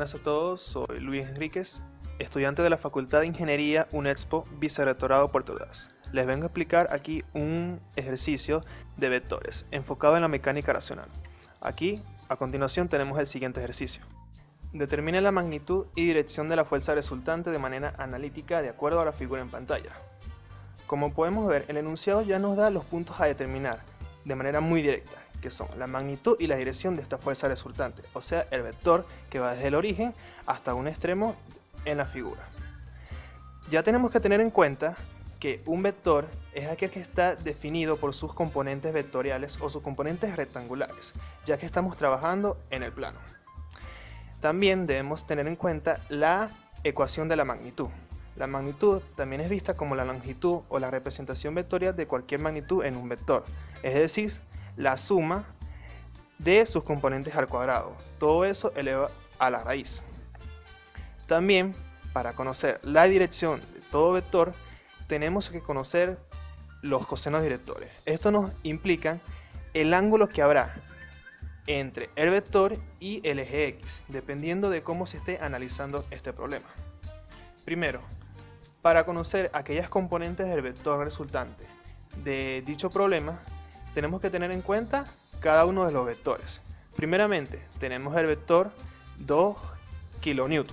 buenas a todos, soy Luis Enríquez, estudiante de la Facultad de Ingeniería UNEXPO, Vicerrectorado Puerto Ordaz. Les vengo a explicar aquí un ejercicio de vectores enfocado en la mecánica racional. Aquí, a continuación, tenemos el siguiente ejercicio. Determine la magnitud y dirección de la fuerza resultante de manera analítica de acuerdo a la figura en pantalla. Como podemos ver, el enunciado ya nos da los puntos a determinar de manera muy directa, que son la magnitud y la dirección de esta fuerza resultante, o sea, el vector que va desde el origen hasta un extremo en la figura. Ya tenemos que tener en cuenta que un vector es aquel que está definido por sus componentes vectoriales o sus componentes rectangulares, ya que estamos trabajando en el plano. También debemos tener en cuenta la ecuación de la magnitud. La magnitud también es vista como la longitud o la representación vectorial de cualquier magnitud en un vector, es decir, la suma de sus componentes al cuadrado. Todo eso eleva a la raíz. También, para conocer la dirección de todo vector, tenemos que conocer los cosenos directores. Esto nos implica el ángulo que habrá entre el vector y el eje X, dependiendo de cómo se esté analizando este problema. Primero, para conocer aquellas componentes del vector resultante de dicho problema, tenemos que tener en cuenta cada uno de los vectores. Primeramente, tenemos el vector 2 kN.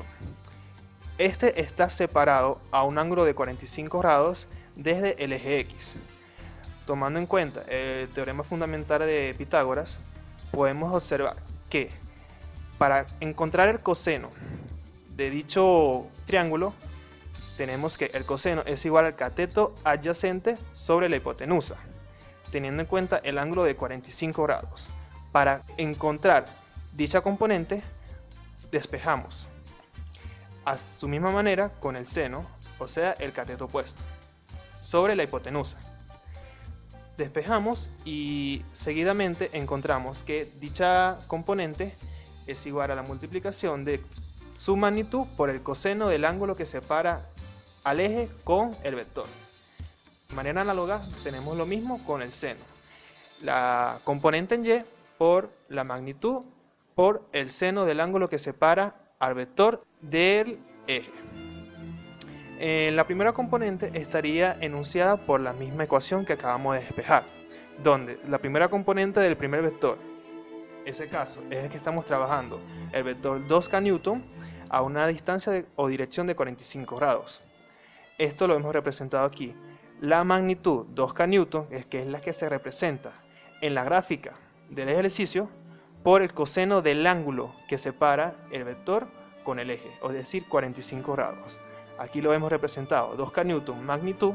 Este está separado a un ángulo de 45 grados desde el eje X. Tomando en cuenta el teorema fundamental de Pitágoras, podemos observar que para encontrar el coseno de dicho triángulo, tenemos que el coseno es igual al cateto adyacente sobre la hipotenusa teniendo en cuenta el ángulo de 45 grados. Para encontrar dicha componente, despejamos a su misma manera con el seno, o sea, el cateto opuesto, sobre la hipotenusa. Despejamos y seguidamente encontramos que dicha componente es igual a la multiplicación de su magnitud por el coseno del ángulo que separa al eje con el vector. Manera análoga tenemos lo mismo con el seno. La componente en y por la magnitud por el seno del ángulo que separa al vector del eje. Eh, la primera componente estaría enunciada por la misma ecuación que acabamos de despejar, donde la primera componente del primer vector, ese caso es el que estamos trabajando, el vector 2k newton a una distancia o dirección de 45 grados. Esto lo hemos representado aquí la magnitud 2K newton, es que es la que se representa en la gráfica del ejercicio, por el coseno del ángulo que separa el vector con el eje, es decir, 45 grados. Aquí lo hemos representado, 2K newton magnitud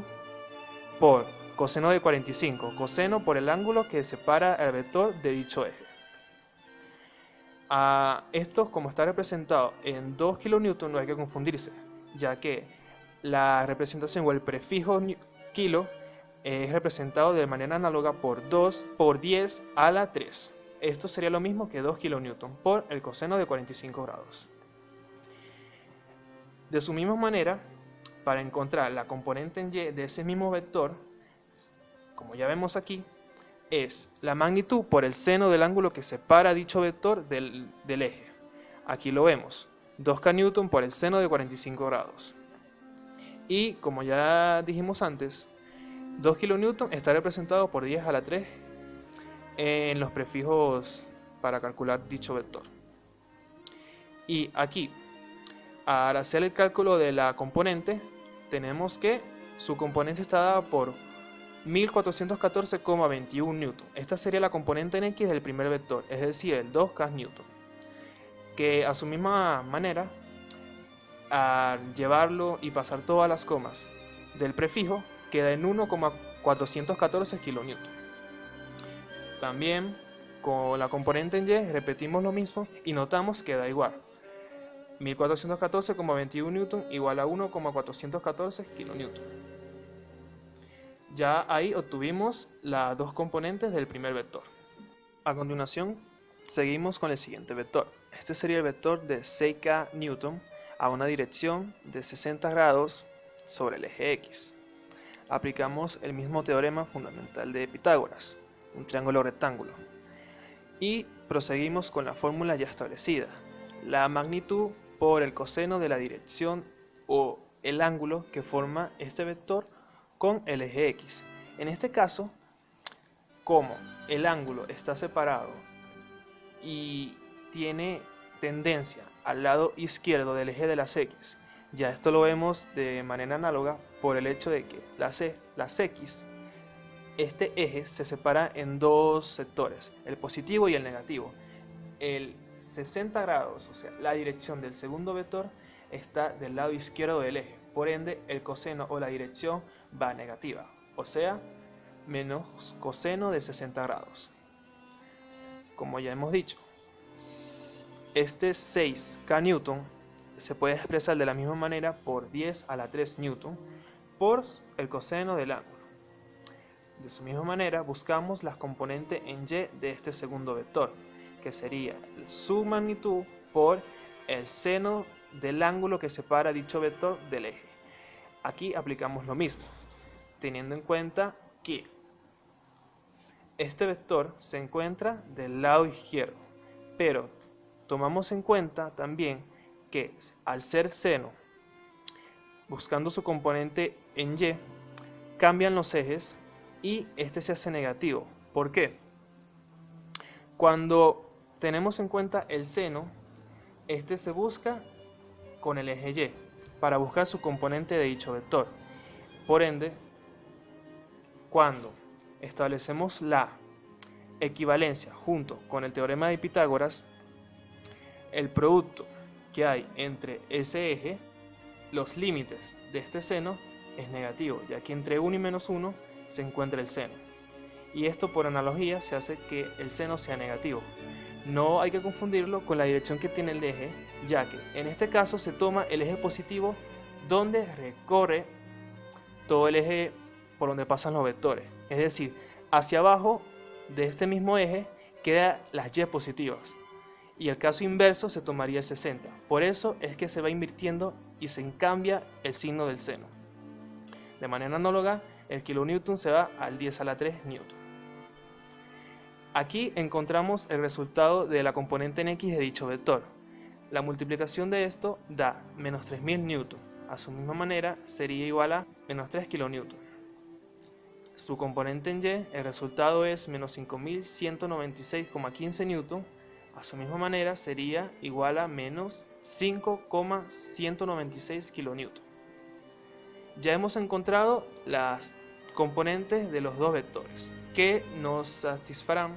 por coseno de 45, coseno por el ángulo que separa el vector de dicho eje. A esto, como está representado en 2 kN, no hay que confundirse, ya que la representación o el prefijo kilo es representado de manera análoga por 2 por 10 a la 3. Esto sería lo mismo que 2 kN por el coseno de 45 grados. De su misma manera, para encontrar la componente en y de ese mismo vector, como ya vemos aquí, es la magnitud por el seno del ángulo que separa dicho vector del, eje. Aquí lo vemos, 2k por el seno de 45 grados. Y como ya dijimos antes, 2 kN está representado por 10 a la 3 en los prefijos para calcular dicho vector. Y aquí, al hacer el cálculo de la componente, tenemos que su componente está dada por 1414,21 newton. Esta sería la componente en X del primer vector, es decir, el 2K newton. Que a su misma manera al llevarlo y pasar todas las comas del prefijo, queda en 1,414 kN. También con la componente en Y repetimos lo mismo y notamos que da igual. 1414,21 N igual a 1,414 kN. Ya ahí obtuvimos las dos componentes del primer vector. A continuación, seguimos con el siguiente vector. Este sería el vector de 6K Newton a una dirección de 60 grados sobre el eje X. Aplicamos el mismo teorema fundamental de Pitágoras, un triángulo rectángulo. Y proseguimos con la fórmula ya establecida. La magnitud por el coseno de la dirección o el ángulo que forma este vector con el eje X. En este caso, como el ángulo está separado y tiene tendencia al lado izquierdo del eje de las X, ya esto lo vemos de manera análoga por el hecho de que las, las X, este eje se separa en dos sectores, el positivo y el negativo. El 60 grados, o sea, la dirección del segundo vector está del lado izquierdo del eje, por ende el coseno o la dirección va negativa, o sea, menos coseno de 60 grados. Como ya hemos dicho, este 6K Newton se puede expresar de la misma manera por 10 a la 3 Newton por el coseno del ángulo. De su misma manera, buscamos las componentes en y de este segundo vector, que sería su magnitud por el seno del ángulo que separa dicho vector del eje. Aquí aplicamos lo mismo, teniendo en cuenta que este vector se encuentra del lado izquierdo, pero tomamos en cuenta también que al ser seno, buscando su componente en y, cambian los ejes y este se hace negativo. ¿Por qué? Cuando tenemos en cuenta el seno, este se busca con el eje y para buscar su componente de dicho vector. Por ende, cuando establecemos la equivalencia junto con el teorema de Pitágoras, el producto que hay entre ese eje, los límites de este seno, es negativo, ya que entre 1 y menos 1 se encuentra el seno. Y esto por analogía se hace que el seno sea negativo. No hay que confundirlo con la dirección que tiene el eje, ya que en este caso se toma el eje positivo donde recorre todo el eje por donde pasan los vectores. Es decir, hacia abajo de este mismo eje quedan las y positivas. Y el caso inverso se tomaría el 60. Por eso es que se va invirtiendo y se cambia el signo del seno. De manera análoga, el kilonewton se va al 10 a la 3 newton. Aquí encontramos el resultado de la componente en x de dicho vector. La multiplicación de esto da menos 3000 newton. A su misma manera sería igual a menos 3 kilonewton. Su componente en y, el resultado es menos 5196,15 newton. A su misma manera sería igual a menos 5,196 kilonewton. Ya hemos encontrado las componentes de los dos vectores que nos satisfarán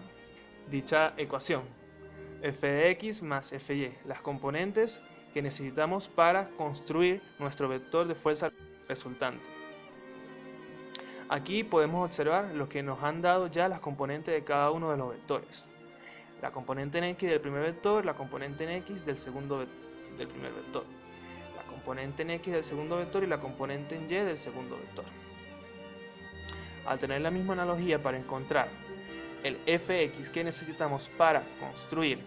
dicha ecuación. f de x más fy, las componentes que necesitamos para construir nuestro vector de fuerza resultante. Aquí podemos observar lo que nos han dado ya las componentes de cada uno de los vectores. La componente en x del primer vector, la componente en x del segundo del primer vector. La componente en x del segundo vector y la componente en y del segundo vector. Al tener la misma analogía para encontrar el fx que necesitamos para construir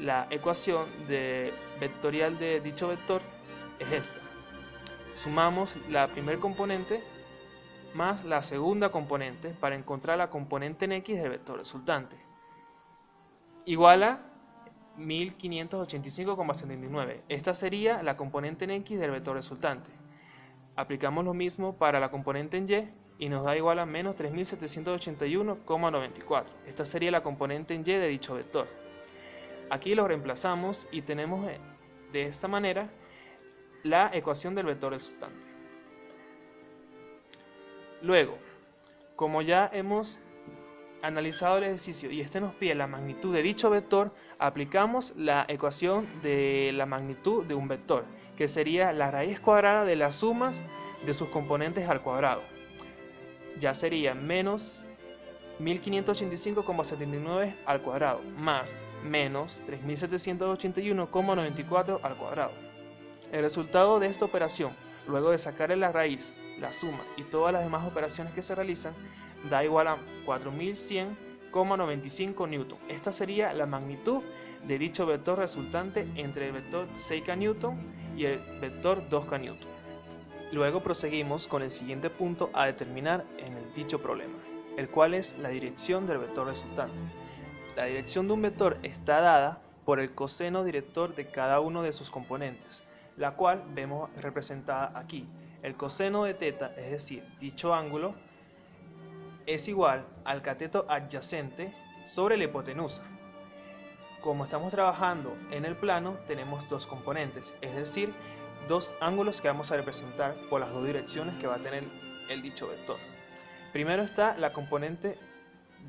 la ecuación de vectorial de dicho vector es esta. Sumamos la primer componente más la segunda componente para encontrar la componente en x del vector resultante. Igual a 1585,79. Esta sería la componente en x del vector resultante. Aplicamos lo mismo para la componente en y y nos da igual a menos 3781,94. Esta sería la componente en y de dicho vector. Aquí lo reemplazamos y tenemos eh, de esta manera la ecuación del vector resultante. Luego, como ya hemos analizado el ejercicio y este nos pide la magnitud de dicho vector, aplicamos la ecuación de la magnitud de un vector, que sería la raíz cuadrada de las sumas de sus componentes al cuadrado. Ya sería menos 1585,79 al cuadrado, más menos 3781,94 al cuadrado. El resultado de esta operación, luego de sacarle la raíz la suma y todas las demás operaciones que se realizan da igual a 4100,95 newton. Esta sería la magnitud de dicho vector resultante entre el vector 6k newton y el vector 2k newton. Luego proseguimos con el siguiente punto a determinar en el dicho problema, el cual es la dirección del vector resultante. La dirección de un vector está dada por el coseno director de cada uno de sus componentes, la cual vemos representada aquí. El coseno de teta, es decir, dicho ángulo, es igual al cateto adyacente sobre la hipotenusa. Como estamos trabajando en el plano, tenemos dos componentes, es decir, dos ángulos que vamos a representar por las dos direcciones que va a tener el dicho vector. Primero está la componente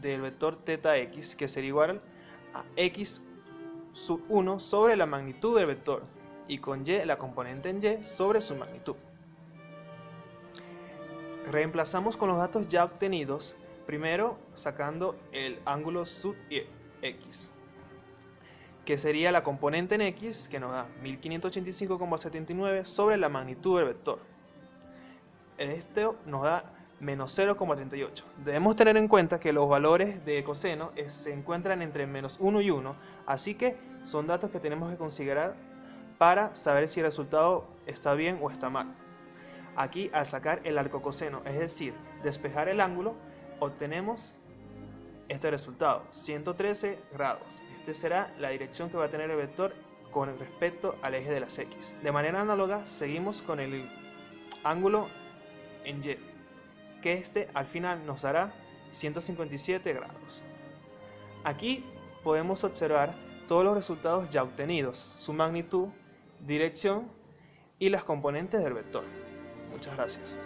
del vector teta x, que sería igual a x sub 1 sobre la magnitud del vector, y con y la componente en y sobre su magnitud. Reemplazamos con los datos ya obtenidos, primero sacando el ángulo sub x, que sería la componente en x, que nos da 1585,79 sobre la magnitud del vector. Este nos da menos 0,38. Debemos tener en cuenta que los valores de coseno se encuentran entre menos 1 y 1, así que son datos que tenemos que considerar para saber si el resultado está bien o está mal. Aquí al sacar el arco coseno, es decir, despejar el ángulo, obtenemos este resultado, 113 grados. Esta será la dirección que va a tener el vector con respecto al eje de las X. De manera análoga, seguimos con el ángulo en Y, que este al final nos dará 157 grados. Aquí podemos observar todos los resultados ya obtenidos, su magnitud, dirección y las componentes del vector. Muchas gracias.